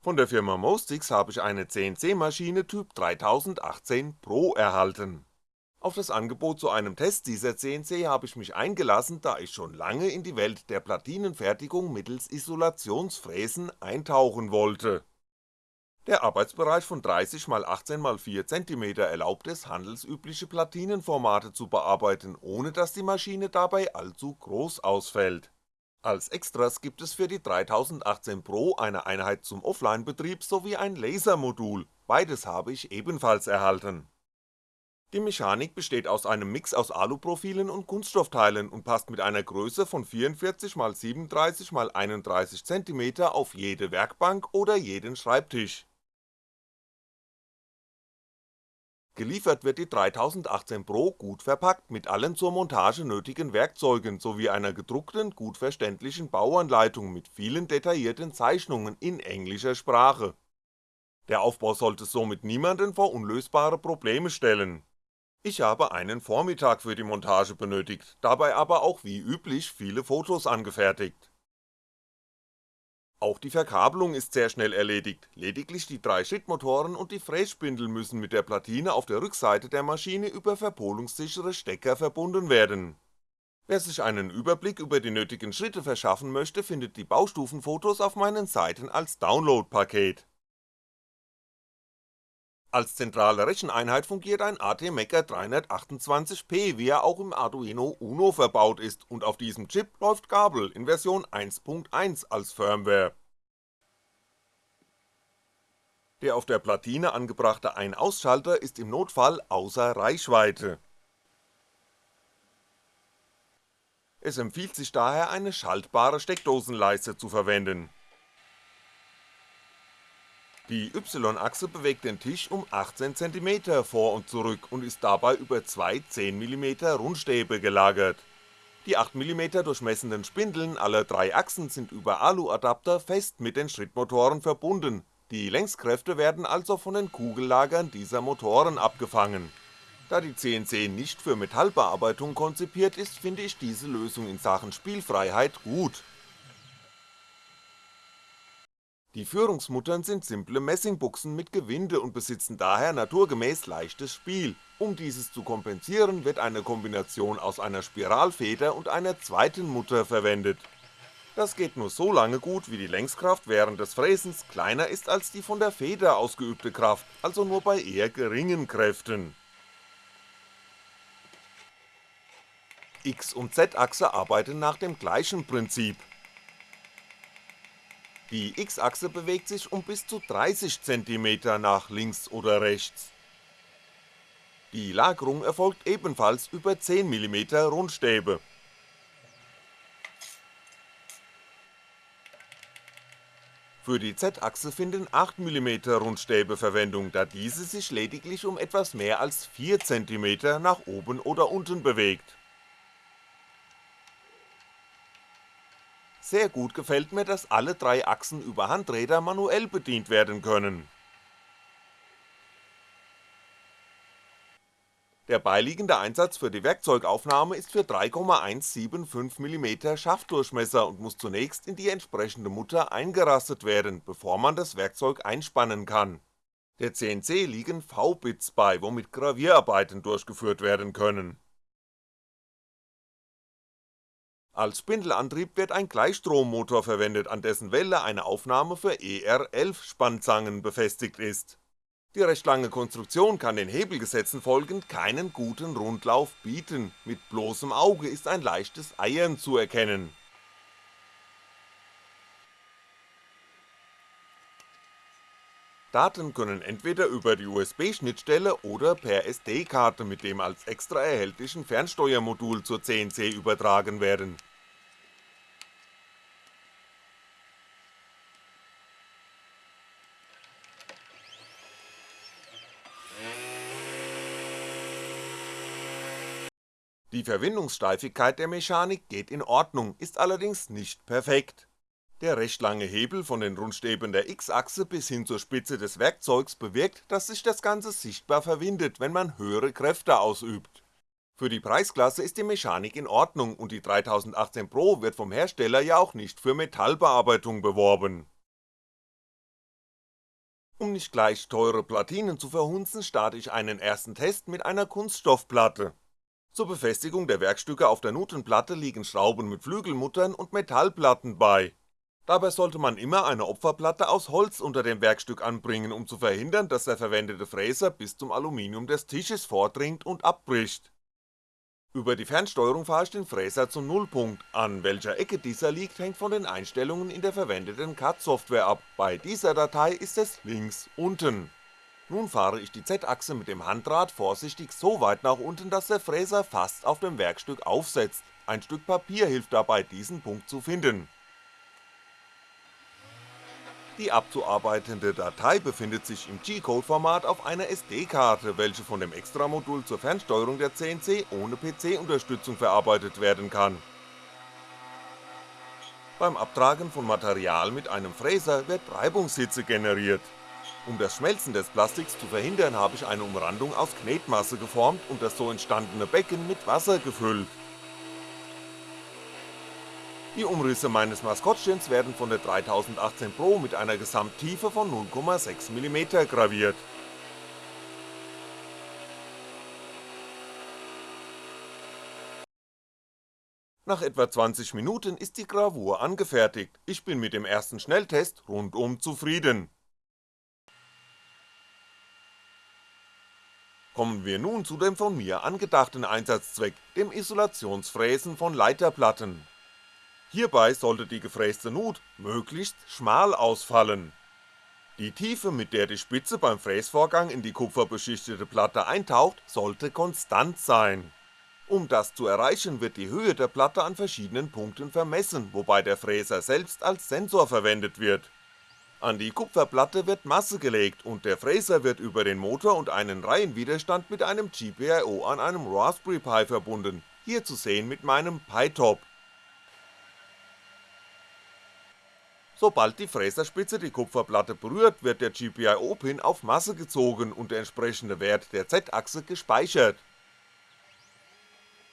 Von der Firma Mostix habe ich eine CNC-Maschine Typ 3018 Pro erhalten. Auf das Angebot zu einem Test dieser CNC habe ich mich eingelassen, da ich schon lange in die Welt der Platinenfertigung mittels Isolationsfräsen eintauchen wollte. Der Arbeitsbereich von 30x18x4 cm erlaubt es handelsübliche Platinenformate zu bearbeiten, ohne dass die Maschine dabei allzu groß ausfällt als Extras gibt es für die 3018 Pro eine Einheit zum Offline-Betrieb sowie ein Lasermodul, beides habe ich ebenfalls erhalten. Die Mechanik besteht aus einem Mix aus Aluprofilen und Kunststoffteilen und passt mit einer Größe von 44x37x31 cm auf jede Werkbank oder jeden Schreibtisch Geliefert wird die 3018 Pro gut verpackt mit allen zur Montage nötigen Werkzeugen sowie einer gedruckten, gut verständlichen Bauanleitung mit vielen detaillierten Zeichnungen in englischer Sprache. Der Aufbau sollte somit niemanden vor unlösbare Probleme stellen. Ich habe einen Vormittag für die Montage benötigt, dabei aber auch wie üblich viele Fotos angefertigt auch die Verkabelung ist sehr schnell erledigt, lediglich die drei Schrittmotoren und die Frässpindel müssen mit der Platine auf der Rückseite der Maschine über verpolungssichere Stecker verbunden werden. Wer sich einen Überblick über die nötigen Schritte verschaffen möchte, findet die Baustufenfotos auf meinen Seiten als Download-Paket als zentrale Recheneinheit fungiert ein ATmega 328P, wie er auch im Arduino Uno verbaut ist und auf diesem Chip läuft Gabel in Version 1.1 als Firmware. Der auf der Platine angebrachte Ein-Ausschalter ist im Notfall außer Reichweite. Es empfiehlt sich daher eine schaltbare Steckdosenleiste zu verwenden die Y-Achse bewegt den Tisch um 18cm vor und zurück und ist dabei über zwei 10mm Rundstäbe gelagert. Die 8mm durchmessenden Spindeln aller drei Achsen sind über Alu-Adapter fest mit den Schrittmotoren verbunden, die Längskräfte werden also von den Kugellagern dieser Motoren abgefangen. Da die CNC nicht für Metallbearbeitung konzipiert ist, finde ich diese Lösung in Sachen Spielfreiheit gut die Führungsmuttern sind simple Messingbuchsen mit Gewinde und besitzen daher naturgemäß leichtes Spiel, um dieses zu kompensieren wird eine Kombination aus einer Spiralfeder und einer zweiten Mutter verwendet. Das geht nur so lange gut, wie die Längskraft während des Fräsens kleiner ist als die von der Feder ausgeübte Kraft, also nur bei eher geringen Kräften. X- und Z-Achse arbeiten nach dem gleichen Prinzip, die X-Achse bewegt sich um bis zu 30cm nach links oder rechts. Die Lagerung erfolgt ebenfalls über 10mm Rundstäbe. Für die Z-Achse finden 8mm Rundstäbe Verwendung, da diese sich lediglich um etwas mehr als 4cm nach oben oder unten bewegt Sehr gut gefällt mir, dass alle drei Achsen über Handräder manuell bedient werden können. Der beiliegende Einsatz für die Werkzeugaufnahme ist für 3,175mm Schaftdurchmesser und muss zunächst in die entsprechende Mutter eingerastet werden, bevor man das Werkzeug einspannen kann. Der CNC liegen V-Bits bei, womit Gravierarbeiten durchgeführt werden können Als Spindelantrieb wird ein Gleichstrommotor verwendet, an dessen Welle eine Aufnahme für ER11 Spannzangen befestigt ist. Die recht lange Konstruktion kann den Hebelgesetzen folgend keinen guten Rundlauf bieten, mit bloßem Auge ist ein leichtes Eiern zu erkennen. Daten können entweder über die USB-Schnittstelle oder per SD-Karte mit dem als extra erhältlichen Fernsteuermodul zur CNC übertragen werden Die Verwindungssteifigkeit der Mechanik geht in Ordnung, ist allerdings nicht perfekt. Der recht lange Hebel von den Rundstäben der X-Achse bis hin zur Spitze des Werkzeugs bewirkt, dass sich das Ganze sichtbar verwindet, wenn man höhere Kräfte ausübt. Für die Preisklasse ist die Mechanik in Ordnung und die 3018 Pro wird vom Hersteller ja auch nicht für Metallbearbeitung beworben Um nicht gleich teure Platinen zu verhunzen, starte ich einen ersten Test mit einer Kunststoffplatte. Zur Befestigung der Werkstücke auf der Nutenplatte liegen Schrauben mit Flügelmuttern und Metallplatten bei. Dabei sollte man immer eine Opferplatte aus Holz unter dem Werkstück anbringen, um zu verhindern, dass der verwendete Fräser bis zum Aluminium des Tisches vordringt und abbricht. Über die Fernsteuerung fahre ich den Fräser zum Nullpunkt, an welcher Ecke dieser liegt hängt von den Einstellungen in der verwendeten CAD-Software ab, bei dieser Datei ist es links unten. Nun fahre ich die Z-Achse mit dem Handrad vorsichtig so weit nach unten, dass der Fräser fast auf dem Werkstück aufsetzt, ein Stück Papier hilft dabei diesen Punkt zu finden die abzuarbeitende Datei befindet sich im G-Code-Format auf einer SD-Karte, welche von dem Extramodul zur Fernsteuerung der CNC ohne PC-Unterstützung verarbeitet werden kann. Beim Abtragen von Material mit einem Fräser wird Reibungshitze generiert. Um das Schmelzen des Plastiks zu verhindern, habe ich eine Umrandung aus Knetmasse geformt und das so entstandene Becken mit Wasser gefüllt die Umrisse meines Maskottchens werden von der 3018 Pro mit einer Gesamttiefe von 0,6mm graviert. Nach etwa 20 Minuten ist die Gravur angefertigt, ich bin mit dem ersten Schnelltest rundum zufrieden. Kommen wir nun zu dem von mir angedachten Einsatzzweck, dem Isolationsfräsen von Leiterplatten Hierbei sollte die gefräste Nut möglichst schmal ausfallen. Die Tiefe, mit der die Spitze beim Fräsvorgang in die kupferbeschichtete Platte eintaucht, sollte konstant sein. Um das zu erreichen, wird die Höhe der Platte an verschiedenen Punkten vermessen, wobei der Fräser selbst als Sensor verwendet wird. An die Kupferplatte wird Masse gelegt und der Fräser wird über den Motor und einen Reihenwiderstand mit einem GPIO an einem Raspberry Pi verbunden, hier zu sehen mit meinem Pi-Top Sobald die Fräserspitze die Kupferplatte berührt, wird der GPIO-Pin auf Masse gezogen und der entsprechende Wert der Z-Achse gespeichert.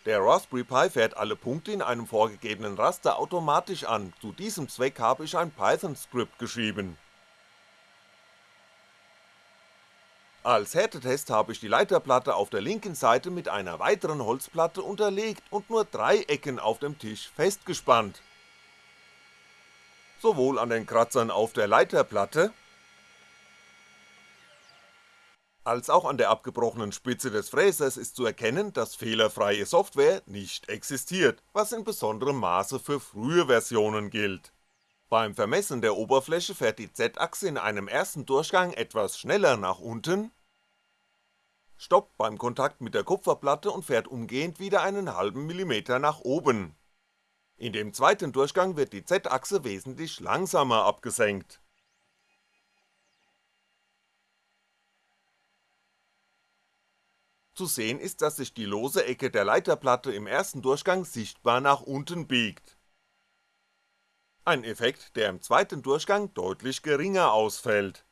Der Raspberry Pi fährt alle Punkte in einem vorgegebenen Raster automatisch an, zu diesem Zweck habe ich ein Python-Skript geschrieben. Als Härtetest habe ich die Leiterplatte auf der linken Seite mit einer weiteren Holzplatte unterlegt und nur drei Ecken auf dem Tisch festgespannt sowohl an den Kratzern auf der Leiterplatte als auch an der abgebrochenen Spitze des Fräsers ist zu erkennen, dass fehlerfreie Software nicht existiert, was in besonderem Maße für frühe Versionen gilt. Beim Vermessen der Oberfläche fährt die Z-Achse in einem ersten Durchgang etwas schneller nach unten, stoppt beim Kontakt mit der Kupferplatte und fährt umgehend wieder einen halben Millimeter nach oben in dem zweiten Durchgang wird die Z-Achse wesentlich langsamer abgesenkt. Zu sehen ist, dass sich die lose Ecke der Leiterplatte im ersten Durchgang sichtbar nach unten biegt. Ein Effekt, der im zweiten Durchgang deutlich geringer ausfällt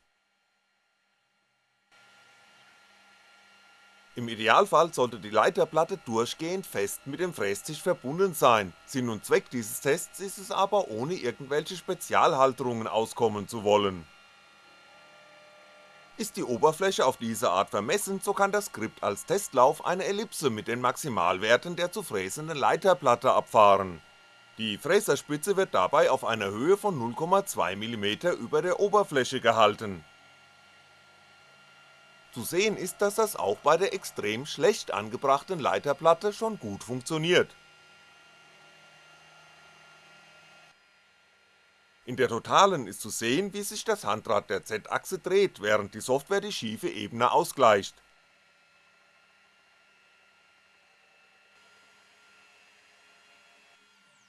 Im Idealfall sollte die Leiterplatte durchgehend fest mit dem Frästisch verbunden sein, Sinn und Zweck dieses Tests ist es aber ohne irgendwelche Spezialhalterungen auskommen zu wollen. Ist die Oberfläche auf diese Art vermessen, so kann das Skript als Testlauf eine Ellipse mit den Maximalwerten der zu fräsenden Leiterplatte abfahren. Die Fräserspitze wird dabei auf einer Höhe von 0,2mm über der Oberfläche gehalten zu sehen ist, dass das auch bei der extrem schlecht angebrachten Leiterplatte schon gut funktioniert. In der Totalen ist zu sehen, wie sich das Handrad der Z-Achse dreht, während die Software die schiefe Ebene ausgleicht.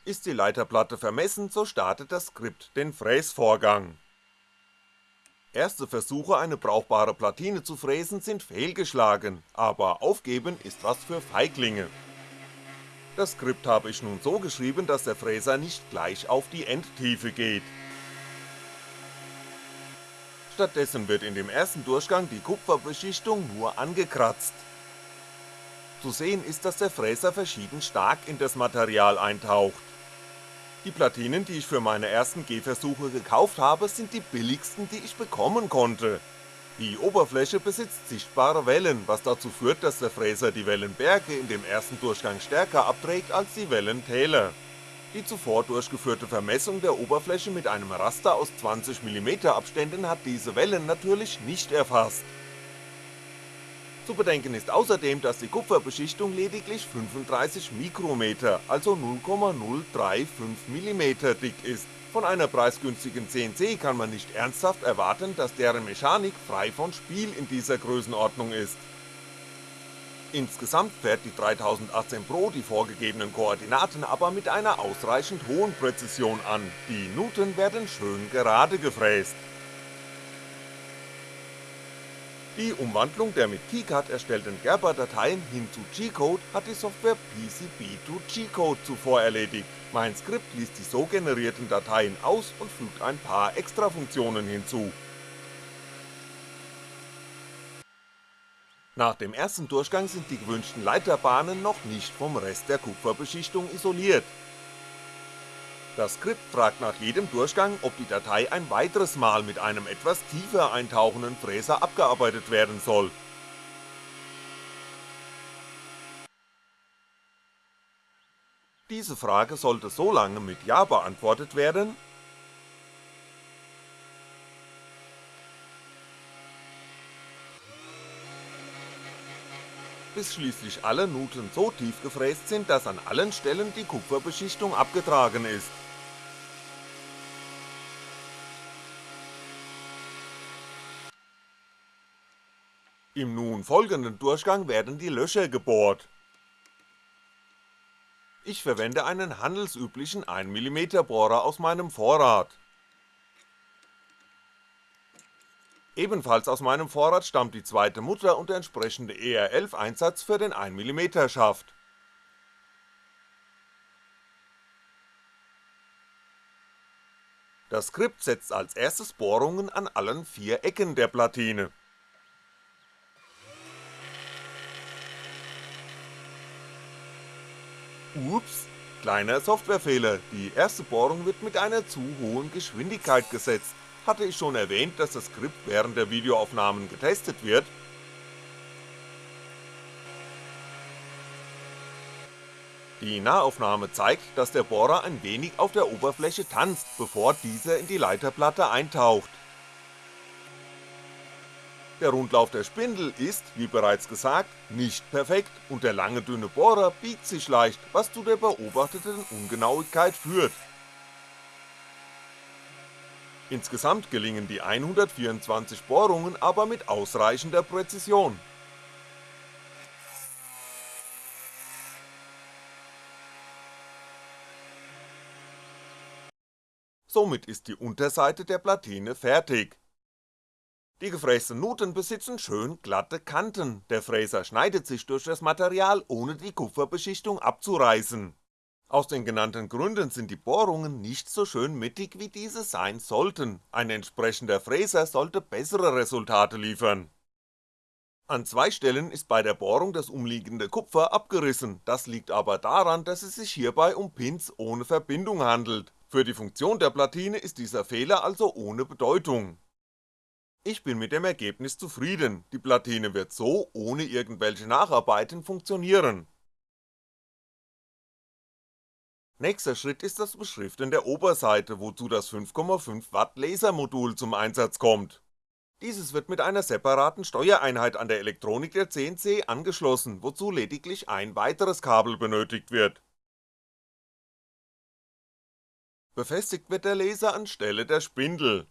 Ist die Leiterplatte vermessen, so startet das Skript den Fräsvorgang Erste Versuche eine brauchbare Platine zu fräsen sind fehlgeschlagen, aber aufgeben ist was für Feiglinge. Das Skript habe ich nun so geschrieben, dass der Fräser nicht gleich auf die Endtiefe geht. Stattdessen wird in dem ersten Durchgang die Kupferbeschichtung nur angekratzt. Zu sehen ist, dass der Fräser verschieden stark in das Material eintaucht. Die Platinen, die ich für meine ersten Gehversuche gekauft habe, sind die billigsten, die ich bekommen konnte. Die Oberfläche besitzt sichtbare Wellen, was dazu führt, dass der Fräser die Wellenberge in dem ersten Durchgang stärker abträgt als die Wellentäler. Die zuvor durchgeführte Vermessung der Oberfläche mit einem Raster aus 20mm Abständen hat diese Wellen natürlich nicht erfasst. Zu bedenken ist. Außerdem, dass die Kupferbeschichtung lediglich 35 Mikrometer, also 0,035mm dick ist. Von einer preisgünstigen CNC kann man nicht ernsthaft erwarten, dass deren Mechanik frei von Spiel in dieser Größenordnung ist. Insgesamt fährt die 3018 Pro die vorgegebenen Koordinaten aber mit einer ausreichend hohen Präzision an, die Nuten werden schön gerade gefräst die Umwandlung der mit KiCad erstellten Gerber-Dateien hin zu G-Code hat die Software PCB2G-Code zuvor erledigt, mein Skript liest die so generierten Dateien aus und fügt ein paar Extrafunktionen hinzu. Nach dem ersten Durchgang sind die gewünschten Leiterbahnen noch nicht vom Rest der Kupferbeschichtung isoliert, das Skript fragt nach jedem Durchgang, ob die Datei ein weiteres Mal mit einem etwas tiefer eintauchenden Fräser abgearbeitet werden soll. Diese Frage sollte so lange mit Ja beantwortet werden, bis schließlich alle Nuten so tief gefräst sind, dass an allen Stellen die Kupferbeschichtung abgetragen ist Im nun folgenden Durchgang werden die Löcher gebohrt. Ich verwende einen handelsüblichen 1mm Bohrer aus meinem Vorrat. Ebenfalls aus meinem Vorrat stammt die zweite Mutter und der entsprechende ER11 Einsatz für den 1mm Schaft. Das Skript setzt als erstes Bohrungen an allen vier Ecken der Platine Ups, kleiner Softwarefehler, die erste Bohrung wird mit einer zu hohen Geschwindigkeit gesetzt. Hatte ich schon erwähnt, dass das Skript während der Videoaufnahmen getestet wird? Die Nahaufnahme zeigt, dass der Bohrer ein wenig auf der Oberfläche tanzt, bevor dieser in die Leiterplatte eintaucht der Rundlauf der Spindel ist, wie bereits gesagt, nicht perfekt und der lange dünne Bohrer biegt sich leicht, was zu der beobachteten Ungenauigkeit führt. Insgesamt gelingen die 124 Bohrungen aber mit ausreichender Präzision. Somit ist die Unterseite der Platine fertig die gefrästen Nuten besitzen schön glatte Kanten, der Fräser schneidet sich durch das Material, ohne die Kupferbeschichtung abzureißen. Aus den genannten Gründen sind die Bohrungen nicht so schön mittig wie diese sein sollten, ein entsprechender Fräser sollte bessere Resultate liefern. An zwei Stellen ist bei der Bohrung das umliegende Kupfer abgerissen, das liegt aber daran, dass es sich hierbei um Pins ohne Verbindung handelt, für die Funktion der Platine ist dieser Fehler also ohne Bedeutung ich bin mit dem Ergebnis zufrieden, die Platine wird so ohne irgendwelche Nacharbeiten funktionieren. Nächster Schritt ist das Beschriften der Oberseite, wozu das 5,5W Lasermodul zum Einsatz kommt. Dieses wird mit einer separaten Steuereinheit an der Elektronik der CNC angeschlossen, wozu lediglich ein weiteres Kabel benötigt wird. Befestigt wird der Laser anstelle der Spindel,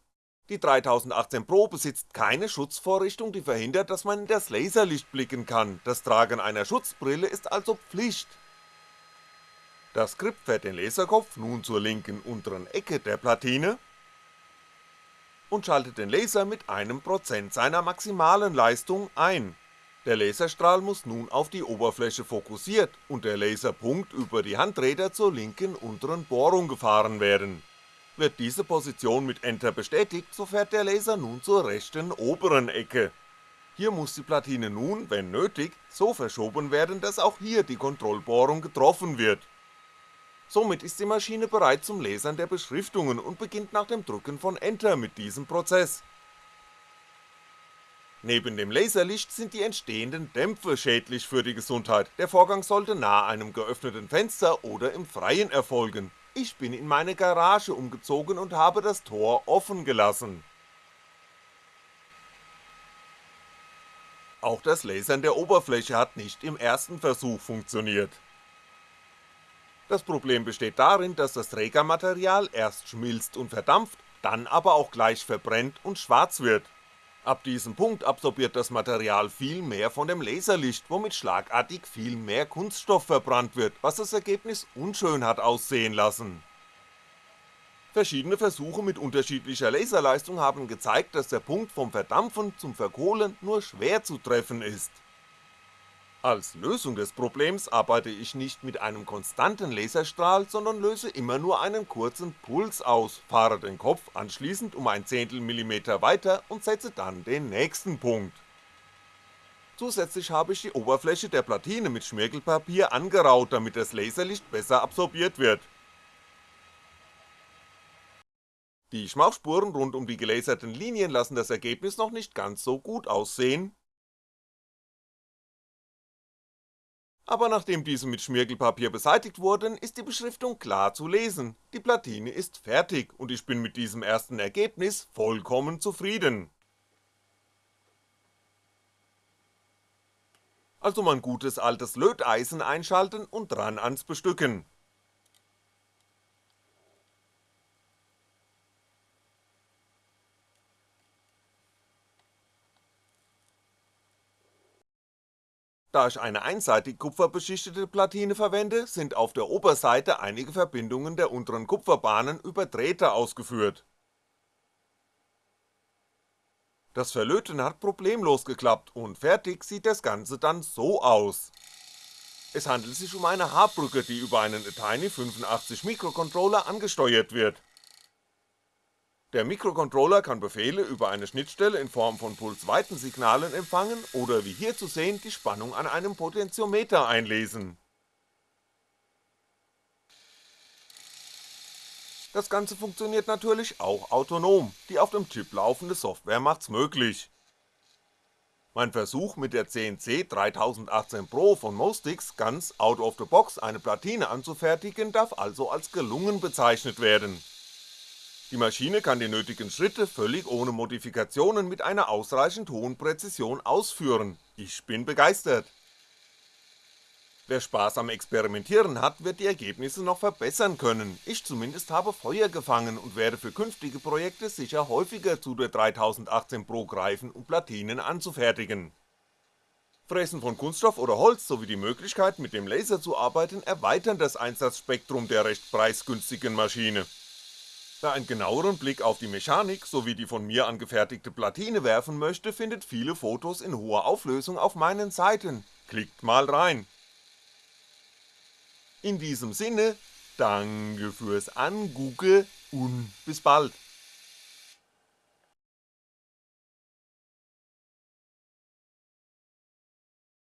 die 3018 Pro besitzt keine Schutzvorrichtung, die verhindert, dass man in das Laserlicht blicken kann, das Tragen einer Schutzbrille ist also Pflicht. Das Skript fährt den Laserkopf nun zur linken unteren Ecke der Platine und schaltet den Laser mit einem Prozent seiner maximalen Leistung ein. Der Laserstrahl muss nun auf die Oberfläche fokussiert und der Laserpunkt über die Handräder zur linken unteren Bohrung gefahren werden wird diese Position mit Enter bestätigt, so fährt der Laser nun zur rechten oberen Ecke. Hier muss die Platine nun, wenn nötig, so verschoben werden, dass auch hier die Kontrollbohrung getroffen wird. Somit ist die Maschine bereit zum Lesern der Beschriftungen und beginnt nach dem Drücken von Enter mit diesem Prozess Neben dem Laserlicht sind die entstehenden Dämpfe schädlich für die Gesundheit, der Vorgang sollte nahe einem geöffneten Fenster oder im Freien erfolgen. Ich bin in meine Garage umgezogen und habe das Tor offen gelassen. Auch das Lasern der Oberfläche hat nicht im ersten Versuch funktioniert. Das Problem besteht darin, dass das Trägermaterial erst schmilzt und verdampft, dann aber auch gleich verbrennt und schwarz wird. Ab diesem Punkt absorbiert das Material viel mehr von dem Laserlicht, womit schlagartig viel mehr Kunststoff verbrannt wird, was das Ergebnis unschön hat aussehen lassen. Verschiedene Versuche mit unterschiedlicher Laserleistung haben gezeigt, dass der Punkt vom Verdampfen zum Verkohlen nur schwer zu treffen ist als Lösung des Problems arbeite ich nicht mit einem konstanten Laserstrahl, sondern löse immer nur einen kurzen Puls aus, fahre den Kopf anschließend um ein Zehntel Millimeter weiter und setze dann den nächsten Punkt. Zusätzlich habe ich die Oberfläche der Platine mit Schmirgelpapier angeraut, damit das Laserlicht besser absorbiert wird. Die Schmauchspuren rund um die gelaserten Linien lassen das Ergebnis noch nicht ganz so gut aussehen, aber nachdem diese mit Schmirgelpapier beseitigt wurden, ist die Beschriftung klar zu lesen, die Platine ist fertig und ich bin mit diesem ersten Ergebnis vollkommen zufrieden. Also mein gutes altes Löteisen einschalten und dran ans Bestücken. Da ich eine einseitig kupferbeschichtete Platine verwende, sind auf der Oberseite einige Verbindungen der unteren Kupferbahnen über Drähte ausgeführt. Das Verlöten hat problemlos geklappt und fertig sieht das Ganze dann so aus. Es handelt sich um eine Haarbrücke, die über einen Tiny 85 Mikrocontroller angesteuert wird der Mikrocontroller kann Befehle über eine Schnittstelle in Form von Pulsweitensignalen empfangen oder wie hier zu sehen die Spannung an einem Potentiometer einlesen. Das Ganze funktioniert natürlich auch autonom, die auf dem Chip laufende Software macht's möglich. Mein Versuch mit der CNC 3018 Pro von Mostix ganz out of the box eine Platine anzufertigen darf also als gelungen bezeichnet werden die Maschine kann die nötigen Schritte völlig ohne Modifikationen mit einer ausreichend hohen Präzision ausführen, ich bin begeistert. Wer Spaß am Experimentieren hat, wird die Ergebnisse noch verbessern können, ich zumindest habe Feuer gefangen und werde für künftige Projekte sicher häufiger zu der 3018 Pro greifen, um Platinen anzufertigen. Fräsen von Kunststoff oder Holz sowie die Möglichkeit mit dem Laser zu arbeiten erweitern das Einsatzspektrum der recht preisgünstigen Maschine Wer einen genaueren Blick auf die Mechanik sowie die von mir angefertigte Platine werfen möchte, findet viele Fotos in hoher Auflösung auf meinen Seiten, klickt mal rein. In diesem Sinne, danke fürs Angugge und bis bald.